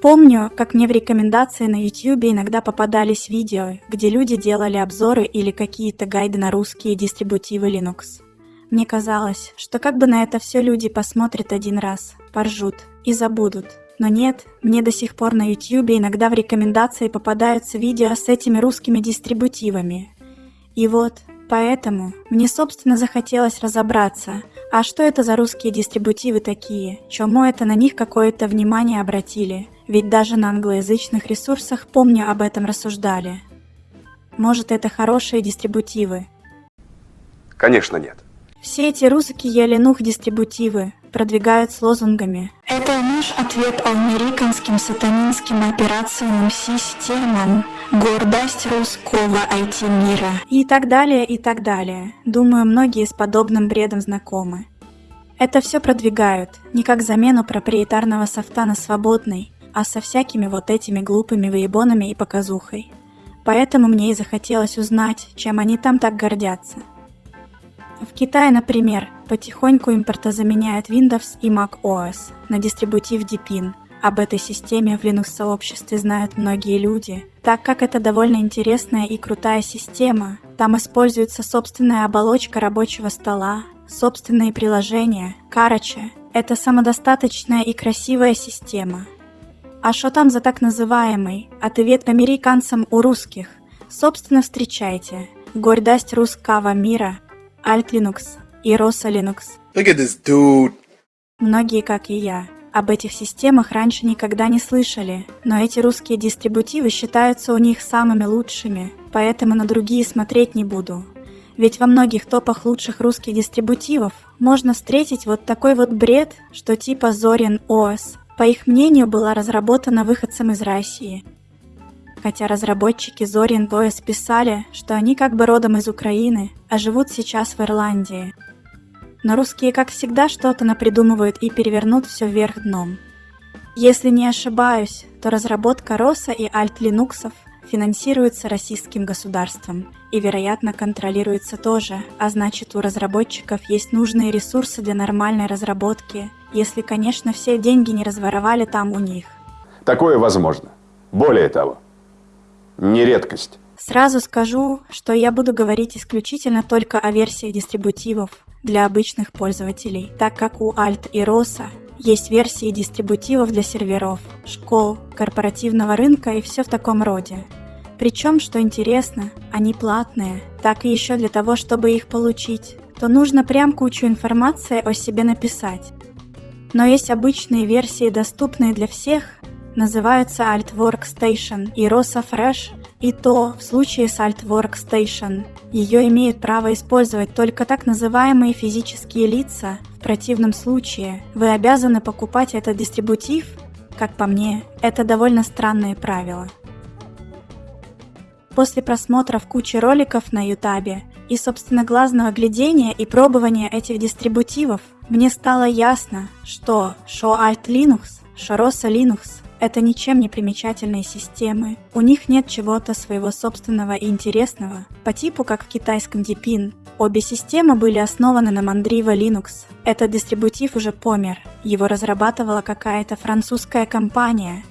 Помню, как мне в рекомендации на YouTube иногда попадались видео, где люди делали обзоры или какие-то гайды на русские дистрибутивы Linux. Мне казалось, что как бы на это все люди посмотрят один раз, поржут и забудут. Но нет, мне до сих пор на YouTube иногда в рекомендации попадаются видео с этими русскими дистрибутивами. И вот, поэтому мне собственно захотелось разобраться, а что это за русские дистрибутивы такие, чему это на них какое-то внимание обратили – ведь даже на англоязычных ресурсах, помню, об этом рассуждали. Может, это хорошие дистрибутивы? Конечно, нет. Все эти русские ленух-дистрибутивы продвигают с лозунгами «Это наш ответ американским сатанинским операционным системам, гордость русского IT-мира» и так далее, и так далее. Думаю, многие с подобным бредом знакомы. Это все продвигают, не как замену проприетарного софта на свободный, а со всякими вот этими глупыми выебонами и показухой. Поэтому мне и захотелось узнать, чем они там так гордятся. В Китае, например, потихоньку импортозаменяют Windows и Mac OS на дистрибутив Deepin. Об этой системе в Linux-сообществе знают многие люди, так как это довольно интересная и крутая система. Там используется собственная оболочка рабочего стола, собственные приложения. Короче, это самодостаточная и красивая система, а что там за так называемый ответ американцам у русских? Собственно, встречайте. Гордость русского мира, Alt Linux и Rosa Linux. Look at this dude. Многие, как и я, об этих системах раньше никогда не слышали, но эти русские дистрибутивы считаются у них самыми лучшими, поэтому на другие смотреть не буду. Ведь во многих топах лучших русских дистрибутивов можно встретить вот такой вот бред, что типа Zorin OS, по их мнению, была разработана выходцем из России. Хотя разработчики Zorin OS писали, что они как бы родом из Украины, а живут сейчас в Ирландии. Но русские, как всегда, что-то напридумывают и перевернут все вверх дном. Если не ошибаюсь, то разработка Роса и Alt Linuxов финансируется российским государством и, вероятно, контролируется тоже, а значит у разработчиков есть нужные ресурсы для нормальной разработки если, конечно, все деньги не разворовали там у них. Такое возможно. Более того, не редкость. Сразу скажу, что я буду говорить исключительно только о версиях дистрибутивов для обычных пользователей, так как у Alt и ROSA есть версии дистрибутивов для серверов, школ, корпоративного рынка и все в таком роде. Причем, что интересно, они платные, так и еще для того, чтобы их получить, то нужно прям кучу информации о себе написать. Но есть обычные версии, доступные для всех, называются Alt Workstation и Rosa Fresh, и то в случае с Alt Workstation. Ее имеют право использовать только так называемые физические лица, в противном случае вы обязаны покупать этот дистрибутив, как по мне, это довольно странное правило. После просмотра в куче роликов на ютабе и собственно глазного глядения и пробования этих дистрибутивов мне стало ясно, что Alt Linux, Rosa Linux — это ничем не примечательные системы. У них нет чего-то своего собственного и интересного, по типу как в китайском Deepin. Обе системы были основаны на Mandriva Linux. Этот дистрибутив уже помер. Его разрабатывала какая-то французская компания,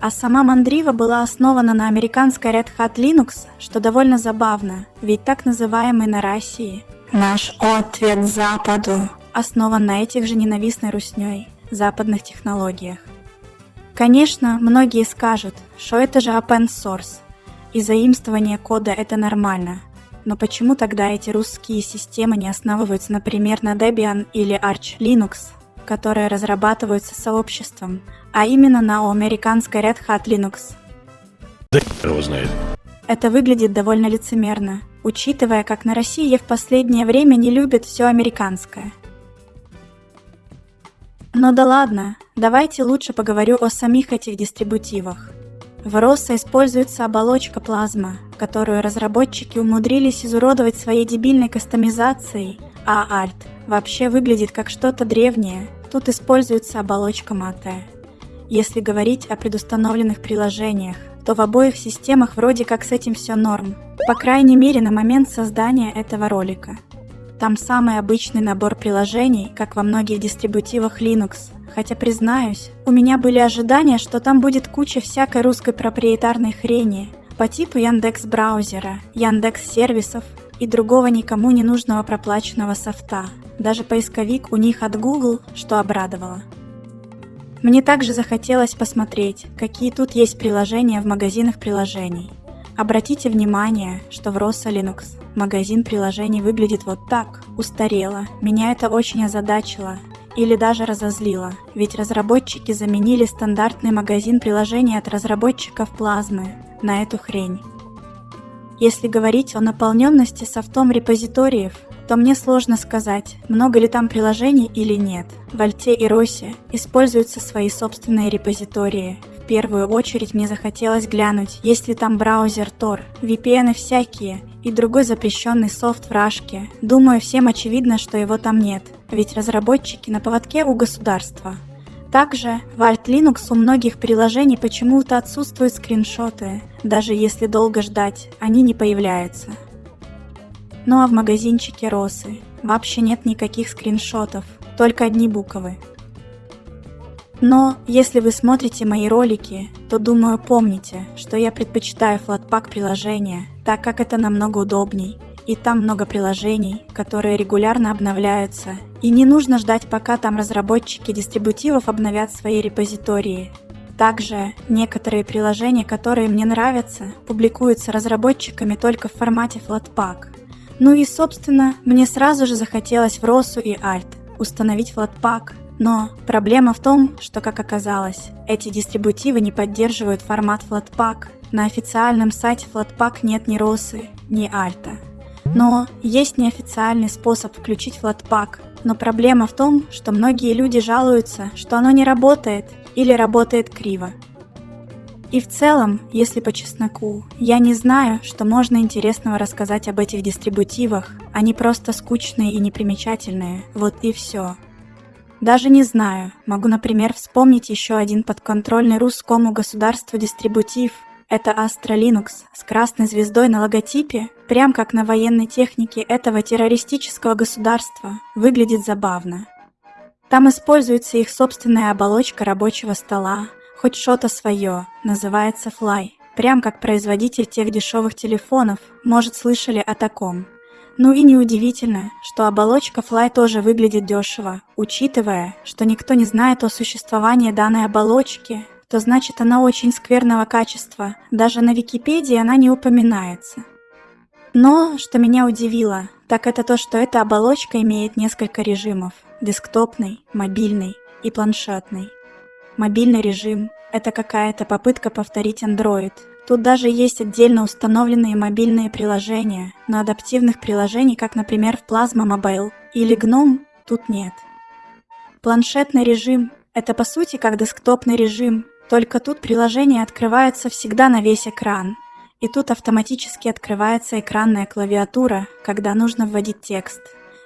а сама Mandriva была основана на американской Red Hat Linux, что довольно забавно, ведь так называемый на России. Наш ответ Западу основан на этих же ненавистной русней, западных технологиях. Конечно, многие скажут, что это же open source, и заимствование кода это нормально, но почему тогда эти русские системы не основываются, например, на Debian или Arch Linux, которые разрабатываются сообществом, а именно на американской Red Hat Linux? Да его знает. Это выглядит довольно лицемерно, учитывая, как на России в последнее время не любят все американское – но да ладно, давайте лучше поговорю о самих этих дистрибутивах. В ROSA используется оболочка плазма, которую разработчики умудрились изуродовать своей дебильной кастомизацией, а Alt вообще выглядит как что-то древнее, тут используется оболочка Mate. Если говорить о предустановленных приложениях, то в обоих системах вроде как с этим все норм, по крайней мере на момент создания этого ролика. Там самый обычный набор приложений, как во многих дистрибутивах Linux, хотя признаюсь, у меня были ожидания, что там будет куча всякой русской проприетарной хрени по типу Яндекс браузера, Яндекс сервисов и другого никому не нужного проплаченного софта. Даже поисковик у них от Google, что обрадовало. Мне также захотелось посмотреть, какие тут есть приложения в магазинах приложений. Обратите внимание, что в Rosa Linux магазин приложений выглядит вот так, устарело. Меня это очень озадачило или даже разозлило, ведь разработчики заменили стандартный магазин приложений от разработчиков плазмы на эту хрень. Если говорить о наполненности софтом репозиториев, то мне сложно сказать, много ли там приложений или нет. В Альте и Росе используются свои собственные репозитории. В первую очередь мне захотелось глянуть, есть ли там браузер Tor, VPN всякие и другой запрещенный софт в Рашке. Думаю, всем очевидно, что его там нет, ведь разработчики на поводке у государства. Также в Alt Linux у многих приложений почему-то отсутствуют скриншоты, даже если долго ждать, они не появляются. Ну а в магазинчике Росы вообще нет никаких скриншотов, только одни буквы. Но если вы смотрите мои ролики, то думаю помните, что я предпочитаю Flatpak приложения, так как это намного удобней, и там много приложений, которые регулярно обновляются, и не нужно ждать пока там разработчики дистрибутивов обновят свои репозитории. Также некоторые приложения, которые мне нравятся, публикуются разработчиками только в формате Flatpak, ну и, собственно, мне сразу же захотелось в Росу и Альт установить Flatpak. Но проблема в том, что, как оказалось, эти дистрибутивы не поддерживают формат Flatpak. На официальном сайте Flatpak нет ни Росы, ни Альта. Но есть неофициальный способ включить Flatpak. Но проблема в том, что многие люди жалуются, что оно не работает или работает криво. И в целом, если по чесноку, я не знаю, что можно интересного рассказать об этих дистрибутивах, они просто скучные и непримечательные, вот и все. Даже не знаю, могу, например, вспомнить еще один подконтрольный русскому государству дистрибутив. Это Astra Linux с красной звездой на логотипе, прям как на военной технике этого террористического государства. Выглядит забавно. Там используется их собственная оболочка рабочего стола, Хоть что-то свое, называется Fly. Прям как производитель тех дешевых телефонов, может слышали о таком. Ну и неудивительно, что оболочка Fly тоже выглядит дешево, учитывая, что никто не знает о существовании данной оболочки, то значит она очень скверного качества, даже на Википедии она не упоминается. Но, что меня удивило, так это то, что эта оболочка имеет несколько режимов – десктопный, мобильный и планшетный. Мобильный режим – это какая-то попытка повторить Android. Тут даже есть отдельно установленные мобильные приложения, но адаптивных приложений, как, например, в Plasma Mobile или GNOME, тут нет. Планшетный режим – это по сути как десктопный режим, только тут приложение открывается всегда на весь экран. И тут автоматически открывается экранная клавиатура, когда нужно вводить текст.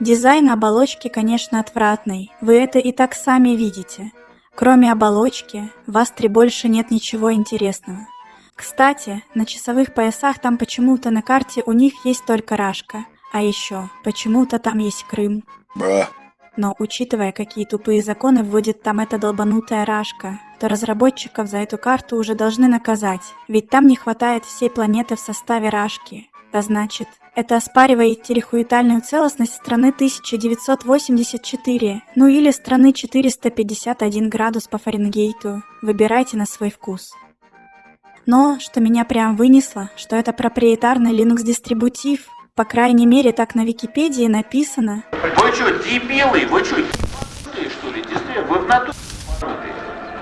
Дизайн оболочки, конечно, отвратный, вы это и так сами видите – Кроме оболочки, в Астре больше нет ничего интересного. Кстати, на часовых поясах там почему-то на карте у них есть только Рашка, а еще почему-то там есть Крым. Бра. Но учитывая, какие тупые законы вводит там эта долбанутая Рашка, то разработчиков за эту карту уже должны наказать, ведь там не хватает всей планеты в составе Рашки. А значит, это оспаривает территориальную целостность страны 1984, ну или страны 451 градус по Фаренгейту. Выбирайте на свой вкус. Но, что меня прям вынесло, что это проприетарный Linux-дистрибутив, по крайней мере, так на Википедии написано. Вы что, дебилы? Вы что, что ли? Вы в натуре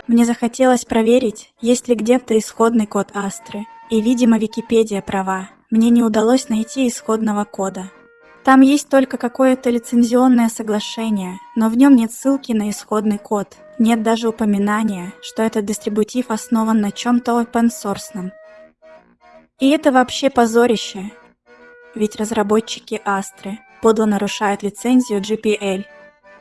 Мне захотелось проверить, есть ли где-то исходный код Астры. И, видимо, Википедия права мне не удалось найти исходного кода. Там есть только какое-то лицензионное соглашение, но в нем нет ссылки на исходный код. Нет даже упоминания, что этот дистрибутив основан на чем-то open-source. И это вообще позорище. Ведь разработчики Астры подло нарушают лицензию GPL.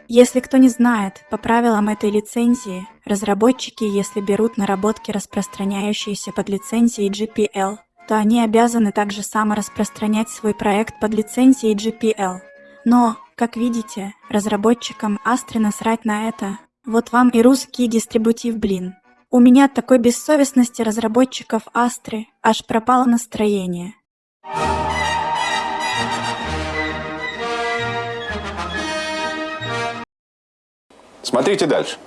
Если кто не знает, по правилам этой лицензии, разработчики, если берут наработки, распространяющиеся под лицензией GPL, то они обязаны также самораспространять свой проект под лицензией GPL. Но, как видите, разработчикам Astra насрать на это. Вот вам и русский дистрибутив, блин. У меня от такой бессовестности разработчиков Астры аж пропало настроение. Смотрите дальше.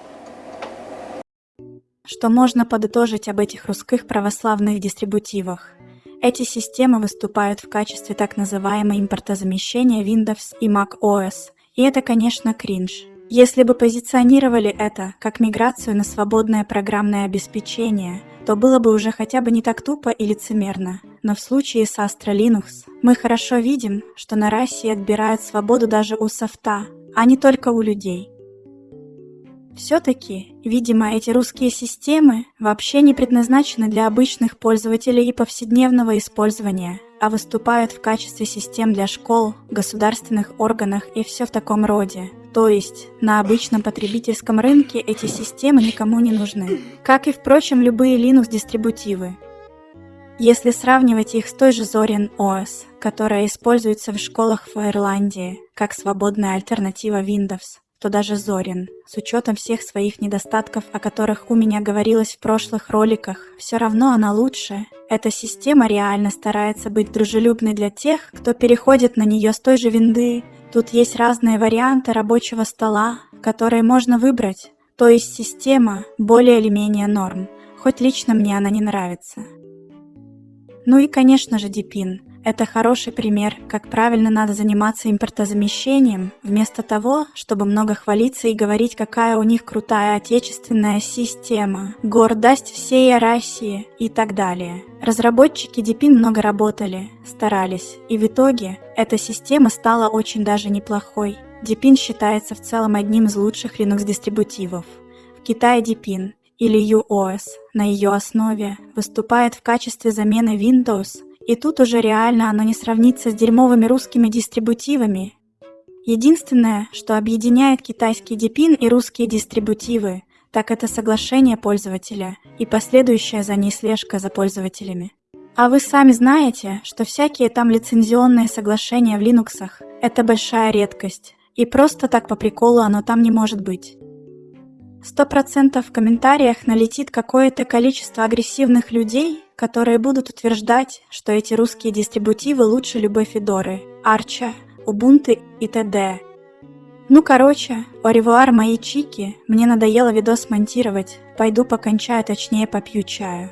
Что можно подытожить об этих русских православных дистрибутивах? Эти системы выступают в качестве так называемой импортозамещения Windows и Mac OS, и это, конечно, кринж. Если бы позиционировали это как миграцию на свободное программное обеспечение, то было бы уже хотя бы не так тупо и лицемерно. Но в случае с Astra Linux мы хорошо видим, что на России отбирают свободу даже у софта, а не только у людей. Все-таки, видимо, эти русские системы вообще не предназначены для обычных пользователей и повседневного использования, а выступают в качестве систем для школ, государственных органах и все в таком роде. То есть, на обычном потребительском рынке эти системы никому не нужны. Как и, впрочем, любые Linux-дистрибутивы. Если сравнивать их с той же Zorin OS, которая используется в школах в Ирландии, как свободная альтернатива Windows, то даже Зорин, с учетом всех своих недостатков, о которых у меня говорилось в прошлых роликах, все равно она лучше. Эта система реально старается быть дружелюбной для тех, кто переходит на нее с той же винды. Тут есть разные варианты рабочего стола, которые можно выбрать, то есть система более или менее норм, хоть лично мне она не нравится. Ну и конечно же Deepin. Это хороший пример, как правильно надо заниматься импортозамещением, вместо того, чтобы много хвалиться и говорить, какая у них крутая отечественная система, гордость всей России и так далее. Разработчики Deepin много работали, старались, и в итоге эта система стала очень даже неплохой. Deepin считается в целом одним из лучших Linux-дистрибутивов. В Китае Deepin или UOS на ее основе выступает в качестве замены Windows – и тут уже реально оно не сравнится с дерьмовыми русскими дистрибутивами. Единственное, что объединяет китайский DePIN и русские дистрибутивы, так это соглашение пользователя и последующая за ней слежка за пользователями. А вы сами знаете, что всякие там лицензионные соглашения в Линуксах – это большая редкость, и просто так по приколу оно там не может быть. Сто процентов в комментариях налетит какое-то количество агрессивных людей, которые будут утверждать, что эти русские дистрибутивы лучше любой Федоры, Арча, Убунты и т.д. Ну короче, оревуар мои чики, мне надоело видос монтировать, пойду покончаю, точнее попью чаю.